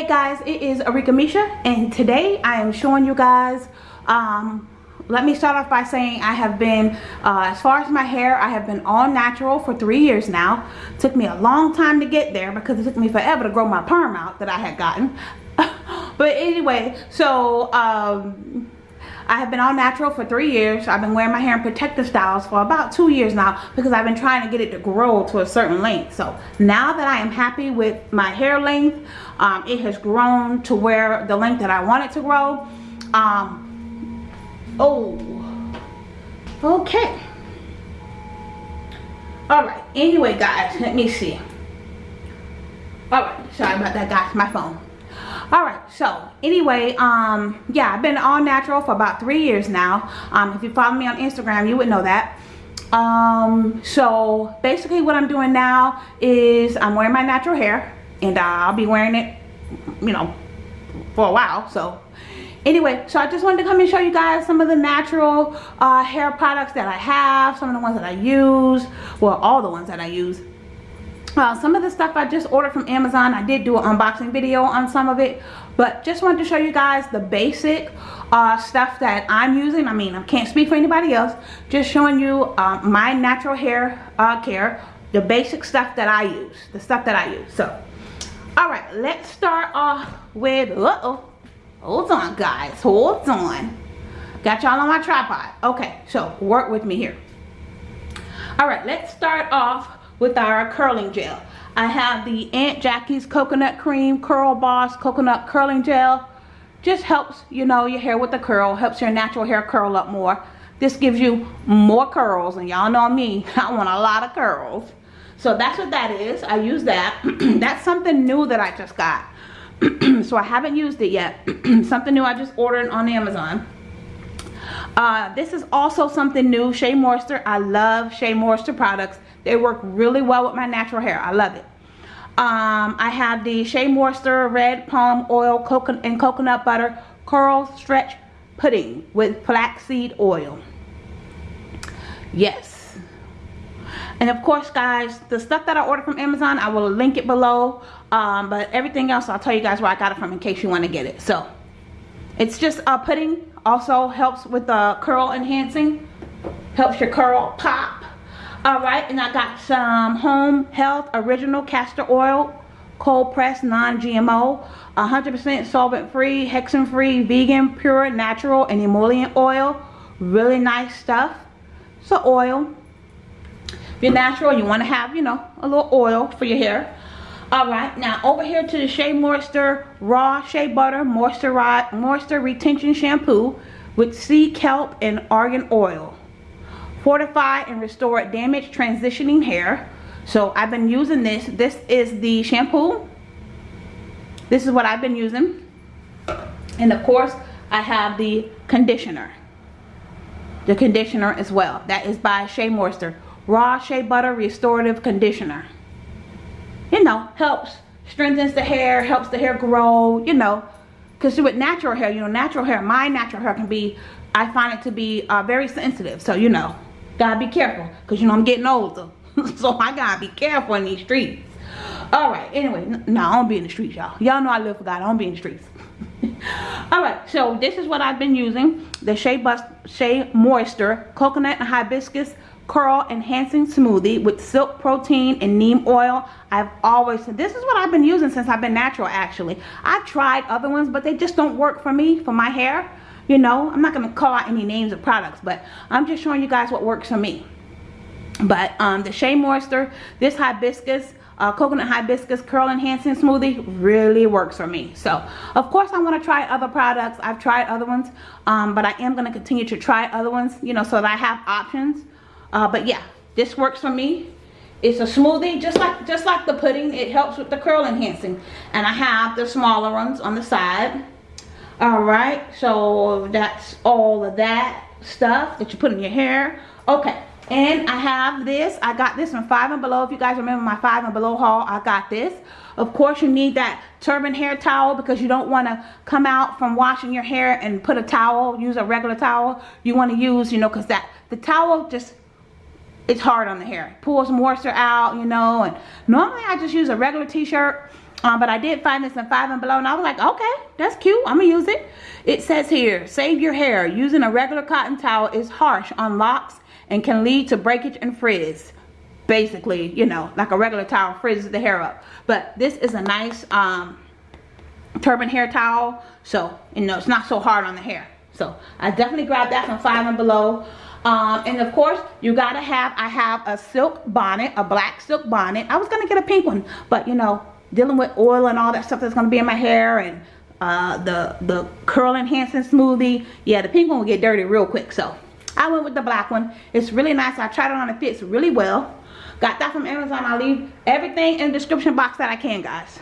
guys it is Arika Misha and today I am showing you guys um, let me start off by saying I have been uh, as far as my hair I have been all natural for three years now. Took me a long time to get there because it took me forever to grow my perm out that I had gotten. But anyway so um, I have been all natural for three years. I've been wearing my hair in protective styles for about two years now because I've been trying to get it to grow to a certain length. So now that I am happy with my hair length, um, it has grown to where the length that I want it to grow. Um, oh, okay. All right, anyway guys, let me see. All right, sorry about that guys, my phone all right so anyway um yeah i've been all natural for about three years now. Um if you follow me on instagram you would know that. Um so basically what i'm doing now is i'm wearing my natural hair and i'll be wearing it you know for a while so. Anyway so i just wanted to come and show you guys some of the natural uh, hair products that i have some of the ones that i use well all the ones that i use uh, some of the stuff I just ordered from Amazon I did do an unboxing video on some of it but just wanted to show you guys the basic uh, stuff that I'm using. I mean I can't speak for anybody else. Just showing you uh, my natural hair uh, care the basic stuff that I use the stuff that I use. So all right let's start off with uh oh hold on guys hold on. Got y'all on my tripod. Okay so work with me here. All right let's start off with our curling gel. I have the Aunt Jackie's Coconut Cream Curl Boss Coconut Curling Gel. Just helps, you know, your hair with the curl. Helps your natural hair curl up more. This gives you more curls. And y'all know me, I want a lot of curls. So that's what that is. I use that. that's something new that I just got. so I haven't used it yet. something new I just ordered on Amazon. Uh, this is also something new, Shea Moisture. I love Shea Moisture products. They work really well with my natural hair. I love it. Um, I have the Shea Moisture Red Palm Oil and Coconut Butter Curl Stretch Pudding with flaxseed oil. Yes. And of course, guys, the stuff that I ordered from Amazon, I will link it below. Um, but everything else, I'll tell you guys where I got it from in case you want to get it. So, it's just a pudding. Also helps with the curl enhancing. Helps your curl pop all right and i got some home health original castor oil cold pressed non-gmo 100% solvent free hexane free vegan pure natural and emollient oil. Really nice stuff. So oil. If you're natural you want to have you know a little oil for your hair. All right now over here to the shea moisture raw shea butter moisture moisture retention shampoo with sea kelp and argan oil fortify and restore damaged transitioning hair. So I've been using this. This is the shampoo. This is what I've been using. And of course I have the conditioner. The conditioner as well. That is by Shea Moisture. Raw shea butter restorative conditioner. You know helps strengthens the hair helps the hair grow you know. Because with natural hair you know natural hair my natural hair can be I find it to be uh, very sensitive. So you know Gotta be careful. Because, you know, I'm getting older. so I gotta be careful in these streets. Alright, anyway. No, I don't be in the streets, y'all. Y'all know I live for God. I don't be in the streets. Alright, so this is what I've been using. The Shea, Bust, Shea Moisture Coconut and Hibiscus Curl Enhancing Smoothie with Silk Protein and Neem Oil. I've always, this is what I've been using since I've been natural, actually. I've tried other ones, but they just don't work for me, for my hair you know i'm not going to call out any names of products but i'm just showing you guys what works for me. But um the shea moisture this hibiscus uh, coconut hibiscus curl enhancing smoothie really works for me. So of course i want to try other products. I've tried other ones um, but i am going to continue to try other ones you know so that i have options. Uh, but yeah this works for me. It's a smoothie just like just like the pudding it helps with the curl enhancing. And i have the smaller ones on the side all right so that's all of that stuff that you put in your hair. Okay and i have this. I got this from five and below. If you guys remember my five and below haul i got this. Of course you need that turban hair towel because you don't want to come out from washing your hair and put a towel use a regular towel. You want to use you know because that the towel just it's hard on the hair. Pulls moisture out you know and normally i just use a regular t-shirt Um, but I did find this in five and below and I was like, okay, that's cute. I'm gonna use it. It says here, save your hair. Using a regular cotton towel is harsh on locks and can lead to breakage and frizz. Basically, you know, like a regular towel frizzes the hair up. But this is a nice um, turban hair towel. So, you know, it's not so hard on the hair. So, I definitely grabbed that from five and below. Um, and of course, you gotta have, I have a silk bonnet, a black silk bonnet. I was gonna get a pink one, but you know, dealing with oil and all that stuff that's gonna be in my hair and uh, the the curl enhancing smoothie. Yeah the pink one will get dirty real quick so I went with the black one. It's really nice. I tried it on it fits really well. Got that from Amazon. I'll leave everything in the description box that I can guys.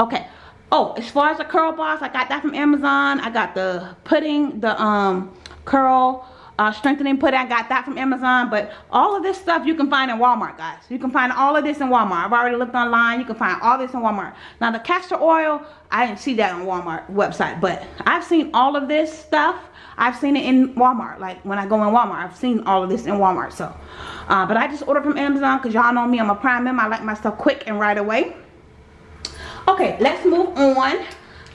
Okay. Oh as far as the Curl Boss I got that from Amazon. I got the pudding the um curl uh, strengthening put I got that from Amazon but all of this stuff you can find in Walmart guys. You can find all of this in Walmart. I've already looked online. You can find all this in Walmart. Now the castor oil I didn't see that on Walmart website but I've seen all of this stuff. I've seen it in Walmart like when I go in Walmart I've seen all of this in Walmart so. Uh, but I just ordered from Amazon because y'all know me I'm a prime member. I like my stuff quick and right away. Okay let's move on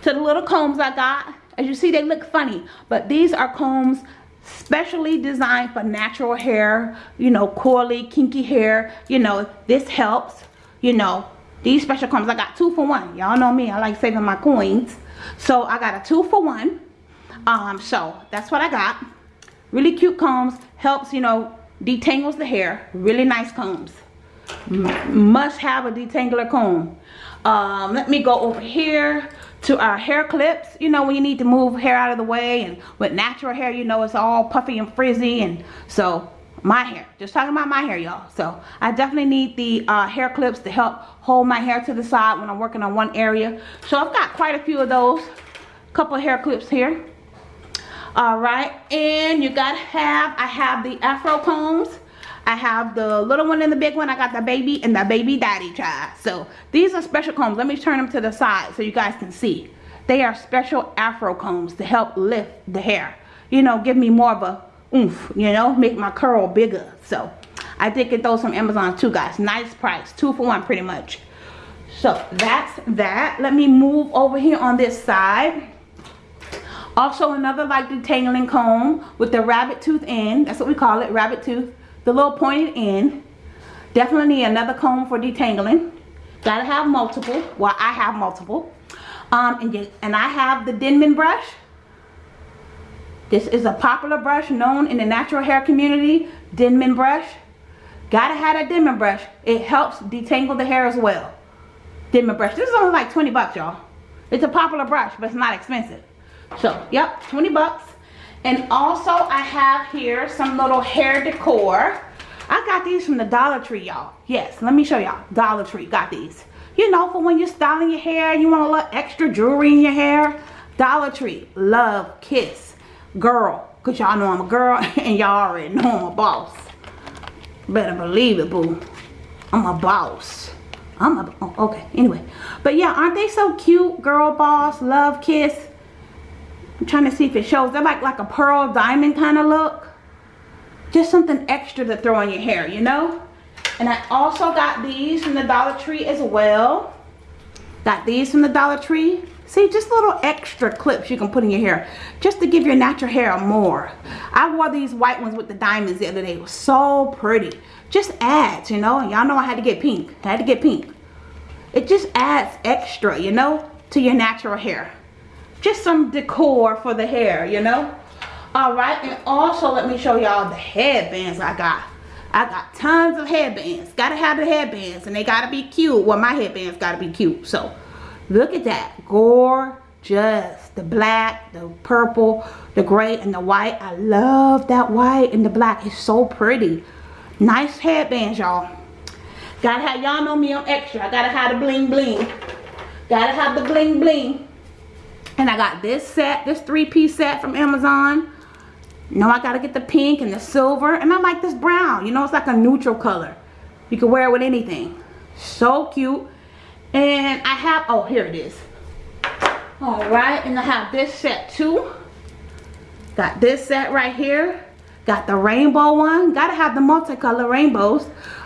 to the little combs I got. As you see they look funny but these are combs specially designed for natural hair you know coily kinky hair. You know this helps you know these special combs i got two for one. Y'all know me. I like saving my coins. So i got a two for one. Um so that's what i got. Really cute combs. Helps you know detangles the hair. Really nice combs. M must have a detangler comb. Um let me go over here to our hair clips you know when you need to move hair out of the way and with natural hair you know it's all puffy and frizzy and so my hair just talking about my hair y'all. So i definitely need the uh, hair clips to help hold my hair to the side when i'm working on one area. So i've got quite a few of those couple hair clips here. All right and you gotta have i have the afro combs I have the little one and the big one. I got the baby and the baby daddy child. So these are special combs. Let me turn them to the side so you guys can see. They are special afro combs to help lift the hair. You know, give me more of a oomph, you know, make my curl bigger. So I did get those from Amazon too, guys. Nice price. Two for one pretty much. So that's that. Let me move over here on this side. Also another like detangling comb with the rabbit tooth end. That's what we call it, rabbit tooth the little pointed end. Definitely need another comb for detangling. Gotta have multiple. Well, I have multiple. Um, and, and I have the Denman brush. This is a popular brush known in the natural hair community. Denman brush. Gotta have a Denman brush. It helps detangle the hair as well. Denman brush. This is only like 20 bucks, y'all. It's a popular brush, but it's not expensive. So, yep, 20 bucks. And also I have here some little hair decor. I got these from the Dollar Tree, y'all. Yes, let me show y'all. Dollar Tree got these. You know, for when you're styling your hair, you want a little extra jewelry in your hair. Dollar Tree, love, kiss, girl. Because y'all know I'm a girl and y'all already know I'm a boss. Better believe it, boo. I'm a boss. I'm a, oh, okay, anyway. But yeah, aren't they so cute? Girl boss, love, kiss. I'm trying to see if it shows. They're like, like a pearl diamond kind of look. Just something extra to throw in your hair, you know? And I also got these from the Dollar Tree as well. Got these from the Dollar Tree. See, just little extra clips you can put in your hair. Just to give your natural hair more. I wore these white ones with the diamonds the other day. It was so pretty. Just adds, you know? Y'all know I had to get pink. I had to get pink. It just adds extra, you know, to your natural hair just some decor for the hair you know? All right and also let me show y'all the headbands i got. I got tons of headbands. Gotta have the headbands and they gotta be cute. Well my headbands gotta be cute so. Look at that gorgeous. The black the purple the gray and the white. I love that white and the black. It's so pretty. Nice headbands y'all. Gotta have y'all know me i'm extra. I gotta have the bling bling. Gotta have the bling bling and I got this set, this three-piece set from Amazon. Know, I got to get the pink and the silver. And I like this brown. You know, it's like a neutral color. You can wear it with anything. So cute. And I have, oh, here it is. Alright, and I have this set too. Got this set right here. Got the rainbow one. Gotta have the multicolor rainbows.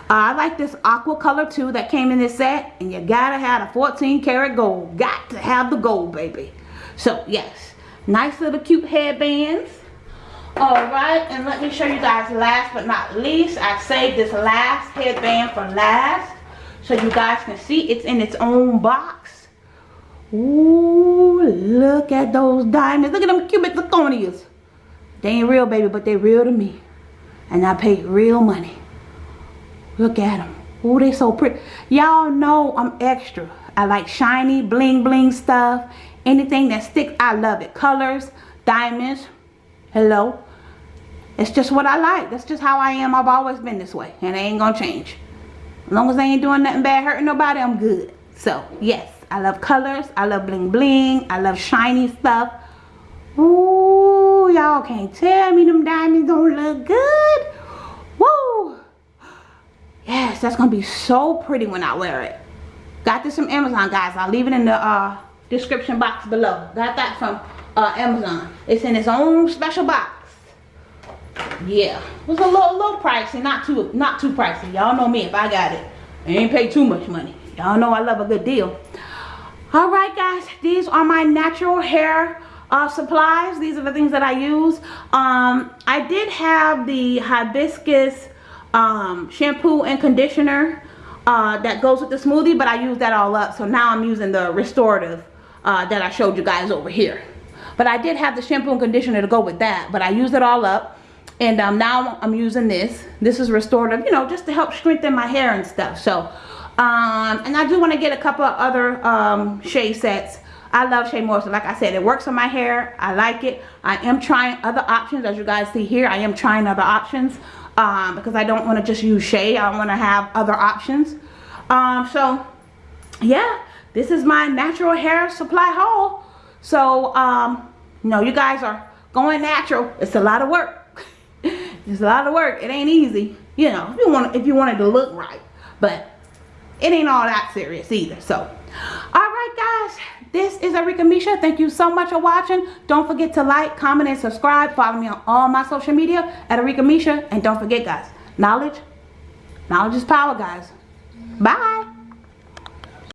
Uh, I like this aqua color too that came in this set. And you gotta have a 14 karat gold. Got to have the gold, baby. So, yes. Nice little cute headbands. Alright, and let me show you guys last but not least. I saved this last headband for last. So you guys can see it's in its own box. Ooh, look at those diamonds. Look at them cubic zirconias. They ain't real, baby, but they real to me. And I paid real money. Look at them. Ooh, they so pretty. Y'all know I'm extra. I like shiny, bling, bling stuff. Anything that sticks, I love it. Colors, diamonds. Hello. It's just what I like. That's just how I am. I've always been this way. And it ain't gonna change. As long as I ain't doing nothing bad, hurting nobody, I'm good. So, yes. I love colors. I love bling bling. I love shiny stuff. Ooh, y'all can't tell me them diamonds don't look good. Woo. Yes, that's to be so pretty when I wear it. Got this from Amazon, guys. I'll leave it in the uh, description box below. Got that from uh, Amazon. It's in its own special box. Yeah, it was a little, little pricey. Not too, not too pricey. Y'all know me if I got it. I ain't pay too much money. Y'all know I love a good deal. All right, guys. These are my natural hair uh, supplies. These are the things that I use. Um, I did have the hibiscus um, shampoo and conditioner uh, that goes with the smoothie, but I used that all up. So now I'm using the restorative uh, that I showed you guys over here. But I did have the shampoo and conditioner to go with that, but I used it all up. And um, now I'm using this. This is restorative, you know, just to help strengthen my hair and stuff. So, um, and I do want to get a couple of other um, shea sets. I love Shea Moisture. Like I said, it works on my hair. I like it. I am trying other options. As you guys see here, I am trying other options um, because I don't want to just use Shea. I want to have other options. Um, so, yeah, this is my natural hair supply haul. So, um, you know, you guys are going natural. It's a lot of work. it's a lot of work. It ain't easy. You know, if you want if you wanted to look right. But it ain't all that serious either. So, all right, guys this is Arika Misha. Thank you so much for watching. Don't forget to like, comment, and subscribe. Follow me on all my social media at Arika Misha. And don't forget, guys, knowledge, knowledge is power, guys. Bye.